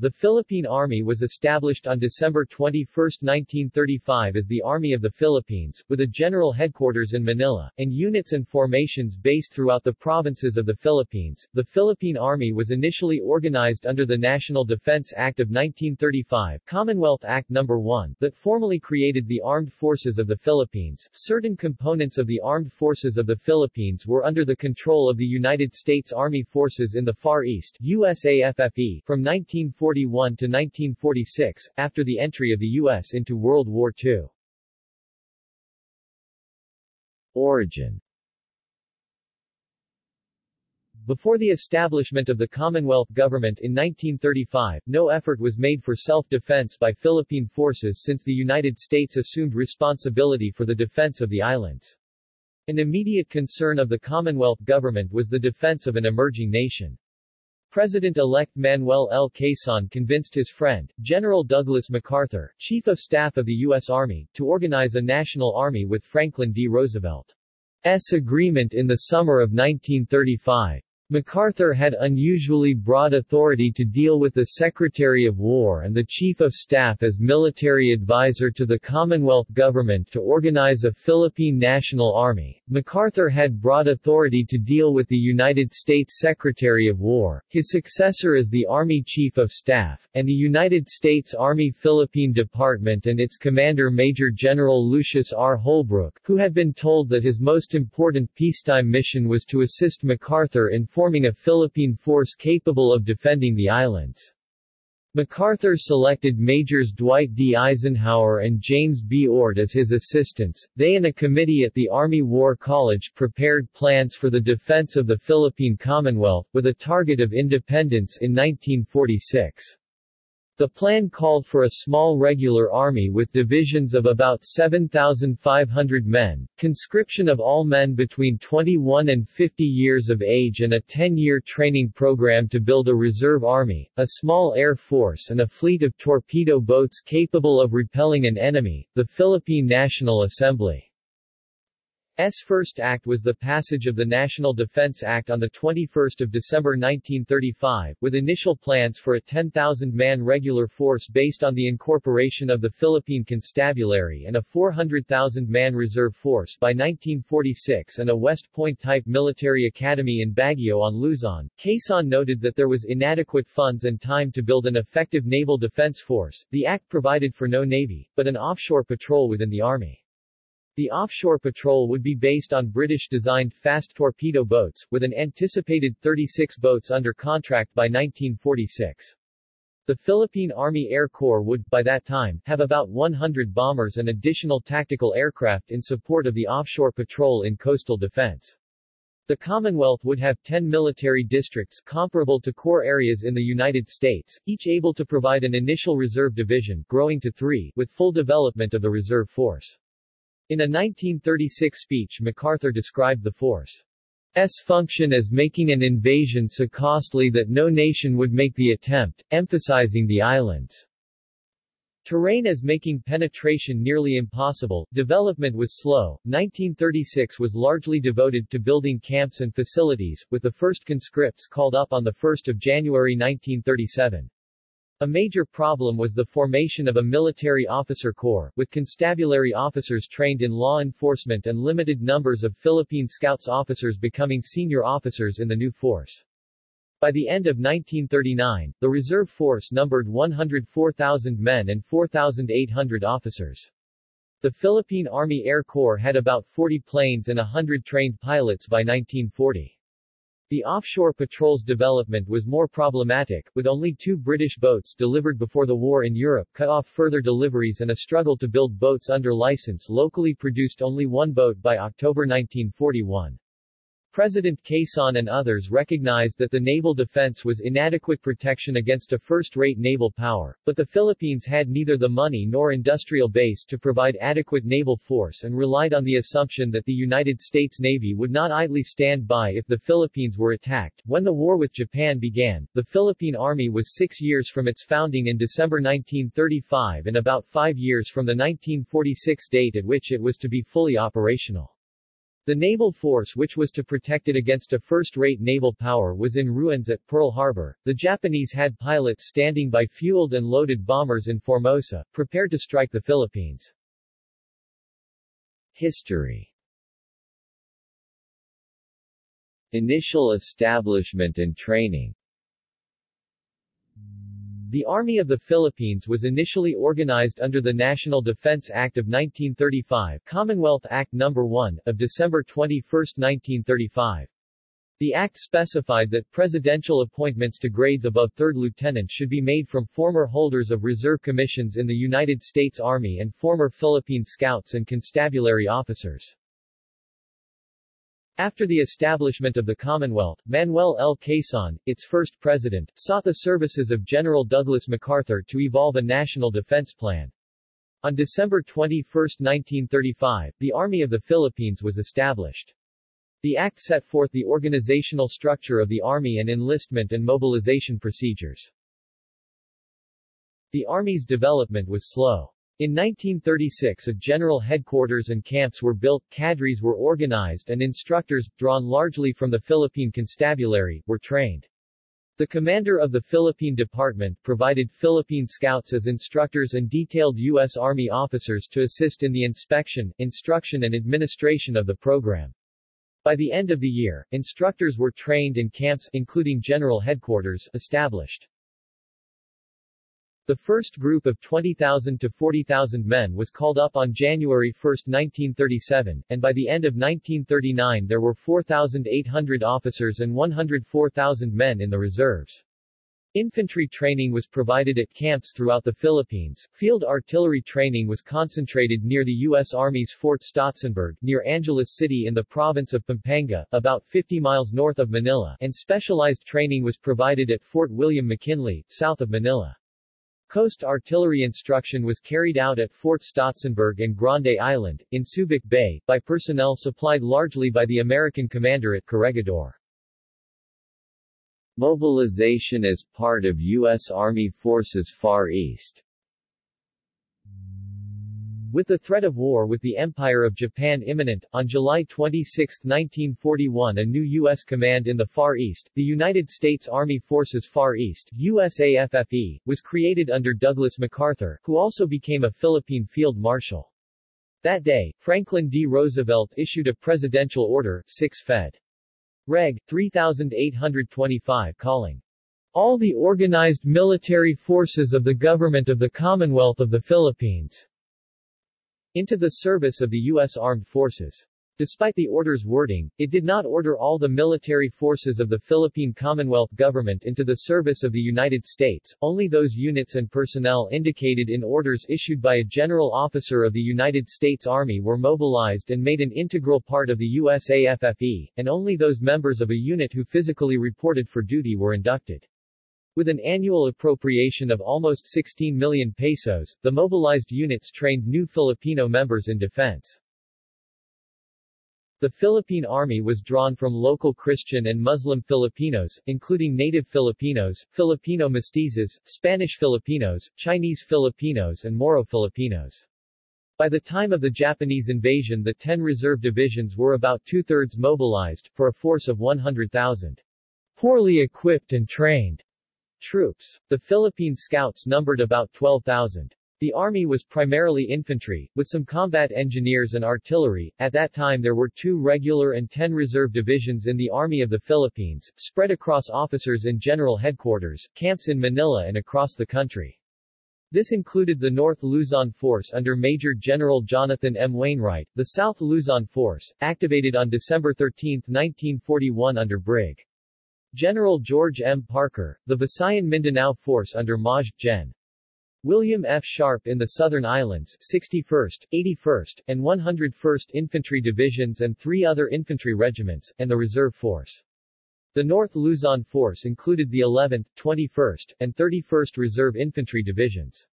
The Philippine Army was established on December 21, 1935 as the Army of the Philippines, with a general headquarters in Manila, and units and formations based throughout the provinces of the Philippines. The Philippine Army was initially organized under the National Defense Act of 1935 Commonwealth Act No. 1, that formally created the Armed Forces of the Philippines. Certain components of the Armed Forces of the Philippines were under the control of the United States Army Forces in the Far East USAFFE from 1940 1941 to 1946, after the entry of the U.S. into World War II. Origin Before the establishment of the Commonwealth government in 1935, no effort was made for self-defense by Philippine forces since the United States assumed responsibility for the defense of the islands. An immediate concern of the Commonwealth government was the defense of an emerging nation. President-elect Manuel L. Quezon convinced his friend, General Douglas MacArthur, Chief of Staff of the U.S. Army, to organize a national army with Franklin D. Roosevelt's agreement in the summer of 1935. MacArthur had unusually broad authority to deal with the Secretary of War and the Chief of Staff as military advisor to the Commonwealth government to organize a Philippine National Army. MacArthur had broad authority to deal with the United States Secretary of War, his successor as the Army Chief of Staff, and the United States Army Philippine Department and its commander Major General Lucius R. Holbrook, who had been told that his most important peacetime mission was to assist MacArthur in forming a Philippine force capable of defending the islands. MacArthur selected Majors Dwight D. Eisenhower and James B. Ord as his assistants. They and a committee at the Army War College prepared plans for the defense of the Philippine Commonwealth, with a target of independence in 1946. The plan called for a small regular army with divisions of about 7,500 men, conscription of all men between 21 and 50 years of age and a 10-year training program to build a reserve army, a small air force and a fleet of torpedo boats capable of repelling an enemy, the Philippine National Assembly. S first act was the passage of the National Defense Act on 21 December 1935, with initial plans for a 10,000-man regular force based on the incorporation of the Philippine Constabulary and a 400,000-man reserve force by 1946 and a West Point-type military academy in Baguio on Luzon. Quezon noted that there was inadequate funds and time to build an effective naval defense force. The act provided for no navy, but an offshore patrol within the army. The offshore patrol would be based on British-designed fast torpedo boats, with an anticipated 36 boats under contract by 1946. The Philippine Army Air Corps would, by that time, have about 100 bombers and additional tactical aircraft in support of the offshore patrol in coastal defense. The Commonwealth would have 10 military districts comparable to corps areas in the United States, each able to provide an initial reserve division, growing to three, with full development of the reserve force. In a 1936 speech MacArthur described the force's function as making an invasion so costly that no nation would make the attempt, emphasizing the island's terrain as making penetration nearly impossible. Development was slow. 1936 was largely devoted to building camps and facilities, with the first conscripts called up on 1 January 1937. A major problem was the formation of a military officer corps, with constabulary officers trained in law enforcement and limited numbers of Philippine Scouts officers becoming senior officers in the new force. By the end of 1939, the reserve force numbered 104,000 men and 4,800 officers. The Philippine Army Air Corps had about 40 planes and 100 trained pilots by 1940. The offshore patrol's development was more problematic, with only two British boats delivered before the war in Europe cut off further deliveries and a struggle to build boats under license locally produced only one boat by October 1941. President Quezon and others recognized that the naval defense was inadequate protection against a first-rate naval power, but the Philippines had neither the money nor industrial base to provide adequate naval force and relied on the assumption that the United States Navy would not idly stand by if the Philippines were attacked. When the war with Japan began, the Philippine Army was six years from its founding in December 1935 and about five years from the 1946 date at which it was to be fully operational. The naval force which was to protect it against a first-rate naval power was in ruins at Pearl Harbor. The Japanese had pilots standing by fueled and loaded bombers in Formosa, prepared to strike the Philippines. History Initial establishment and training the Army of the Philippines was initially organized under the National Defense Act of 1935 Commonwealth Act No. 1, of December 21, 1935. The act specified that presidential appointments to grades above third lieutenant should be made from former holders of reserve commissions in the United States Army and former Philippine Scouts and Constabulary officers. After the establishment of the Commonwealth, Manuel L. Quezon, its first president, sought the services of General Douglas MacArthur to evolve a national defense plan. On December 21, 1935, the Army of the Philippines was established. The act set forth the organizational structure of the Army and enlistment and mobilization procedures. The Army's development was slow. In 1936 a general headquarters and camps were built, cadres were organized and instructors, drawn largely from the Philippine Constabulary, were trained. The commander of the Philippine Department provided Philippine Scouts as instructors and detailed U.S. Army officers to assist in the inspection, instruction and administration of the program. By the end of the year, instructors were trained and camps including general headquarters established. The first group of 20,000 to 40,000 men was called up on January 1, 1937, and by the end of 1939 there were 4,800 officers and 104,000 men in the reserves. Infantry training was provided at camps throughout the Philippines. Field artillery training was concentrated near the U.S. Army's Fort Stotsenburg, near Angeles City in the province of Pampanga, about 50 miles north of Manila, and specialized training was provided at Fort William McKinley, south of Manila. Coast artillery instruction was carried out at Fort Stotsenburg and Grande Island, in Subic Bay, by personnel supplied largely by the American commander at Corregidor. Mobilization as part of U.S. Army Forces Far East with the threat of war with the Empire of Japan imminent, on July 26, 1941 a new U.S. command in the Far East, the United States Army Forces Far East USAFFE, was created under Douglas MacArthur, who also became a Philippine field marshal. That day, Franklin D. Roosevelt issued a presidential order, 6 Fed. Reg. 3825 calling all the organized military forces of the Government of the Commonwealth of the Philippines into the service of the U.S. Armed Forces. Despite the order's wording, it did not order all the military forces of the Philippine Commonwealth government into the service of the United States, only those units and personnel indicated in orders issued by a general officer of the United States Army were mobilized and made an integral part of the USAFFE, and only those members of a unit who physically reported for duty were inducted. With an annual appropriation of almost 16 million pesos, the mobilized units trained new Filipino members in defense. The Philippine Army was drawn from local Christian and Muslim Filipinos, including native Filipinos, Filipino mestizos, Spanish Filipinos, Chinese Filipinos and Moro Filipinos. By the time of the Japanese invasion the 10 reserve divisions were about two-thirds mobilized, for a force of 100,000. Poorly equipped and trained Troops. The Philippine Scouts numbered about 12,000. The army was primarily infantry, with some combat engineers and artillery. At that time there were two regular and ten reserve divisions in the Army of the Philippines, spread across officers in general headquarters, camps in Manila and across the country. This included the North Luzon Force under Major General Jonathan M. Wainwright, the South Luzon Force, activated on December 13, 1941 under Brig. General George M. Parker, the Visayan Mindanao Force under Maj. Gen. William F. Sharp in the Southern Islands 61st, 81st, and 101st Infantry Divisions and three other infantry regiments, and the Reserve Force. The North Luzon Force included the 11th, 21st, and 31st Reserve Infantry Divisions.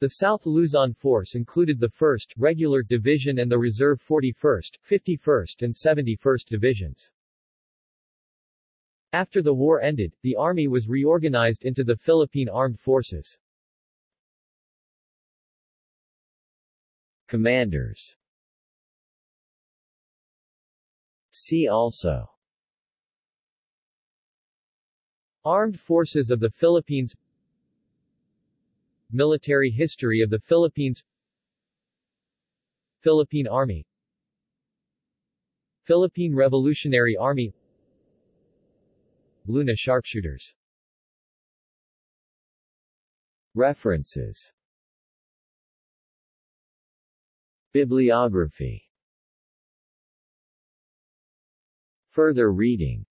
The South Luzon Force included the 1st Regular Division and the Reserve 41st, 51st and 71st Divisions. After the war ended, the army was reorganized into the Philippine Armed Forces. Commanders. See also. Armed Forces of the Philippines. Military history of the Philippines. Philippine Army. Philippine Revolutionary Army Luna Sharpshooters. References. Bibliography. Further reading